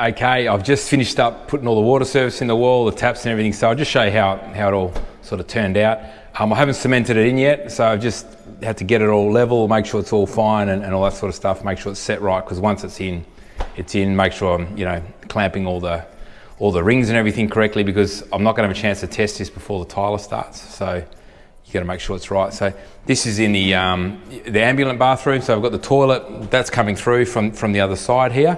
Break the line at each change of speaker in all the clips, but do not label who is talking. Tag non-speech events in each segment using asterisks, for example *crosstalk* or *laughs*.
Okay, I've just finished up putting all the water service in the wall, the taps and everything, so I'll just show you how, how it all sort of turned out. Um, I haven't cemented it in yet, so I've just had to get it all level, make sure it's all fine and, and all that sort of stuff, make sure it's set right, because once it's in, it's in, make sure I'm, you know, clamping all the, all the rings and everything correctly, because I'm not gonna have a chance to test this before the tiler starts, so you gotta make sure it's right. So this is in the, um, the ambulant bathroom, so I've got the toilet, that's coming through from, from the other side here.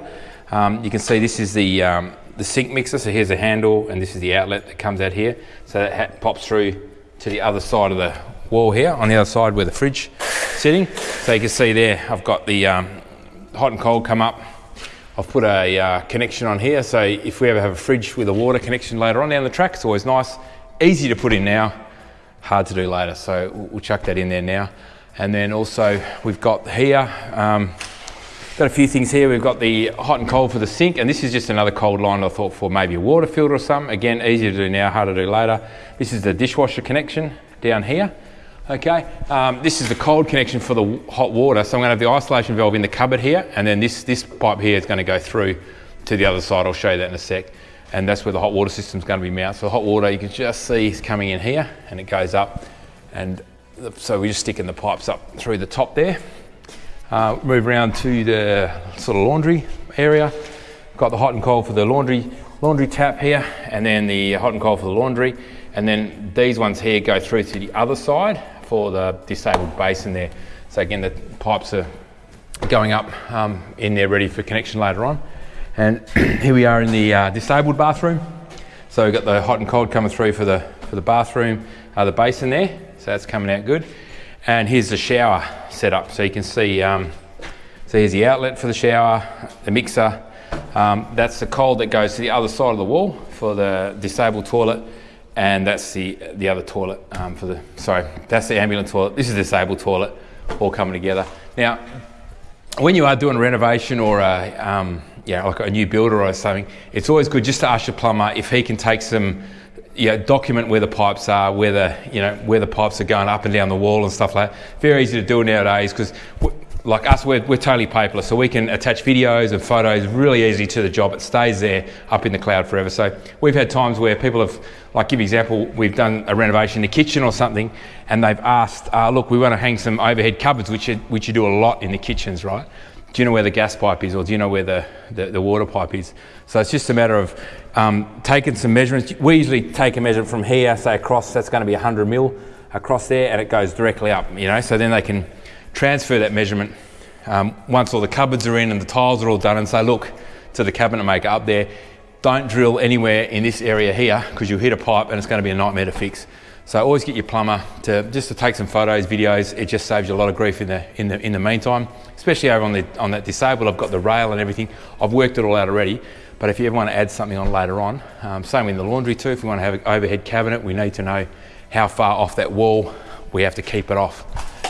Um, you can see this is the, um, the sink mixer, so here's a handle and this is the outlet that comes out here. So that pops through to the other side of the wall here, on the other side where the fridge is sitting. So you can see there, I've got the um, hot and cold come up. I've put a uh, connection on here, so if we ever have a fridge with a water connection later on down the track, it's always nice. Easy to put in now, hard to do later, so we'll chuck that in there now. And then also we've got here, um, Got a few things here. We've got the hot and cold for the sink, and this is just another cold line I thought for maybe a water filter or something. Again, easy to do now, hard to do later. This is the dishwasher connection down here. Okay, um, this is the cold connection for the hot water. So I'm gonna have the isolation valve in the cupboard here, and then this, this pipe here is gonna go through to the other side. I'll show you that in a sec. And that's where the hot water system is gonna be mounted. So hot water, you can just see is coming in here, and it goes up. And so we're just sticking the pipes up through the top there. Uh, move around to the sort of laundry area. Got the hot and cold for the laundry laundry tap here, and then the hot and cold for the laundry. And then these ones here go through to the other side for the disabled basin there. So again, the pipes are going up um, in there ready for connection later on. And *clears throat* here we are in the uh, disabled bathroom. So we've got the hot and cold coming through for the, for the bathroom, uh, the basin there. So that's coming out good. And here's the shower setup. So you can see, um, so here's the outlet for the shower, the mixer. Um, that's the cold that goes to the other side of the wall for the disabled toilet. And that's the, the other toilet um, for the, sorry, that's the ambulant toilet. This is the disabled toilet, all coming together. Now, when you are doing a renovation or a, um, yeah, like a new builder or something, it's always good just to ask your plumber if he can take some yeah, document where the pipes are, where the you know where the pipes are going up and down the wall and stuff like that. Very easy to do nowadays because like us, we're, we're totally paperless, so we can attach videos and photos really easy to the job. It stays there up in the cloud forever. So we've had times where people have, like give example, we've done a renovation in the kitchen or something, and they've asked, uh, look, we want to hang some overhead cupboards, which you, which you do a lot in the kitchens, right? Do you know where the gas pipe is or do you know where the, the, the water pipe is? So it's just a matter of um, taking some measurements. We usually take a measurement from here, say across, that's going to be 100 mil across there and it goes directly up, you know, so then they can transfer that measurement um, once all the cupboards are in and the tiles are all done and say, look, to the cabinet maker up there, don't drill anywhere in this area here because you'll hit a pipe and it's going to be a nightmare to fix. So always get your plumber to just to take some photos, videos. It just saves you a lot of grief in the in the in the meantime, especially over on the on that disabled. I've got the rail and everything. I've worked it all out already. But if you ever want to add something on later on, um, same in the laundry too. If we want to have an overhead cabinet, we need to know how far off that wall we have to keep it off.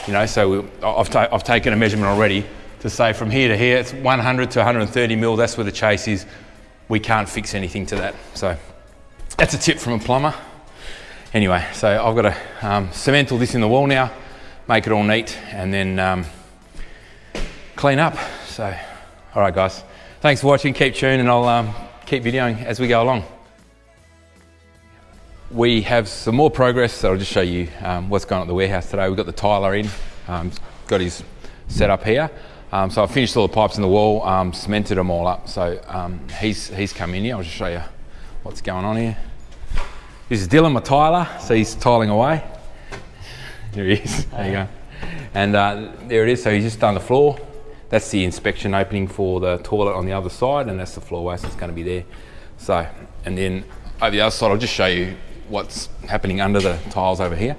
You know, so we, I've, ta I've taken a measurement already to say from here to here, it's 100 to 130 mil. That's where the chase is. We can't fix anything to that. So that's a tip from a plumber. Anyway, so I've got to um, cement all this in the wall now, make it all neat, and then um, clean up. So, all right, guys. Thanks for watching. Keep tuned, and I'll um, keep videoing as we go along. We have some more progress, so I'll just show you um, what's going on at the warehouse today. We've got the tiler in, um, got his set up here. Um, so I've finished all the pipes in the wall, um, cemented them all up. So um, he's, he's come in here. I'll just show you what's going on here. This is Dylan, my tiler, so he's tiling away. *laughs* There he is, there you go. And uh, there it is, so he's just done the floor. That's the inspection opening for the toilet on the other side, and that's the floor waste, so it's gonna be there. So, and then over the other side, I'll just show you what's happening under the tiles over here.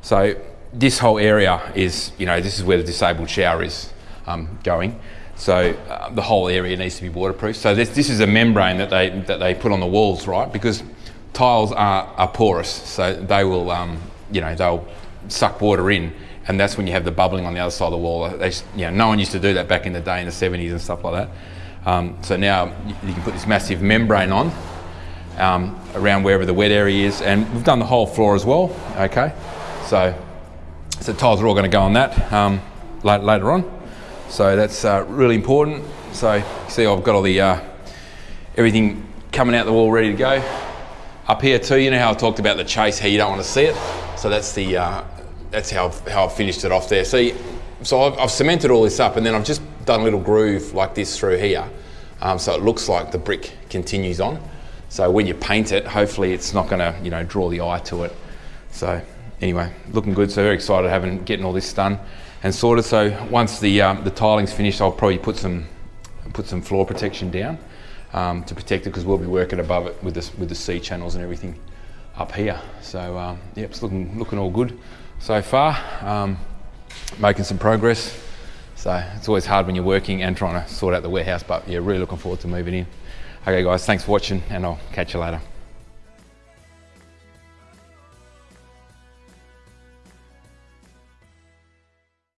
So this whole area is, you know, this is where the disabled shower is um, going. So uh, the whole area needs to be waterproof. So this, this is a membrane that they, that they put on the walls, right? Because tiles are, are porous, so they will, um, you know, they'll suck water in, and that's when you have the bubbling on the other side of the wall. They, you know, no one used to do that back in the day in the 70s and stuff like that. Um, so now you, can put this massive membrane on um, around wherever the wet area is, and we've done the whole floor as well. Okay, so so tiles are all going to go on that um, later on. So that's uh, really important. So you see, I've got all the uh, everything coming out the wall ready to go. Up here too, you know how I talked about the chase, how you don't want to see it. So that's the uh, that's how how I've finished it off there. See, so I've, I've, cemented all this up, and then I've just done a little groove like this through here, um, so it looks like the brick continues on. So when you paint it, hopefully it's not going to you know draw the eye to it. So anyway, looking good. So very excited having getting all this done and sorted. So once the um, the tiling's finished, I'll probably put some put some floor protection down um, to protect it because we'll be working above it with the with the C channels and everything up here. So um, yeah, it's looking looking all good so far. Um, making some progress. So it's always hard when you're working and trying to sort out the warehouse, but yeah, really looking forward to moving in. Okay, guys, thanks for watching, and I'll catch you later.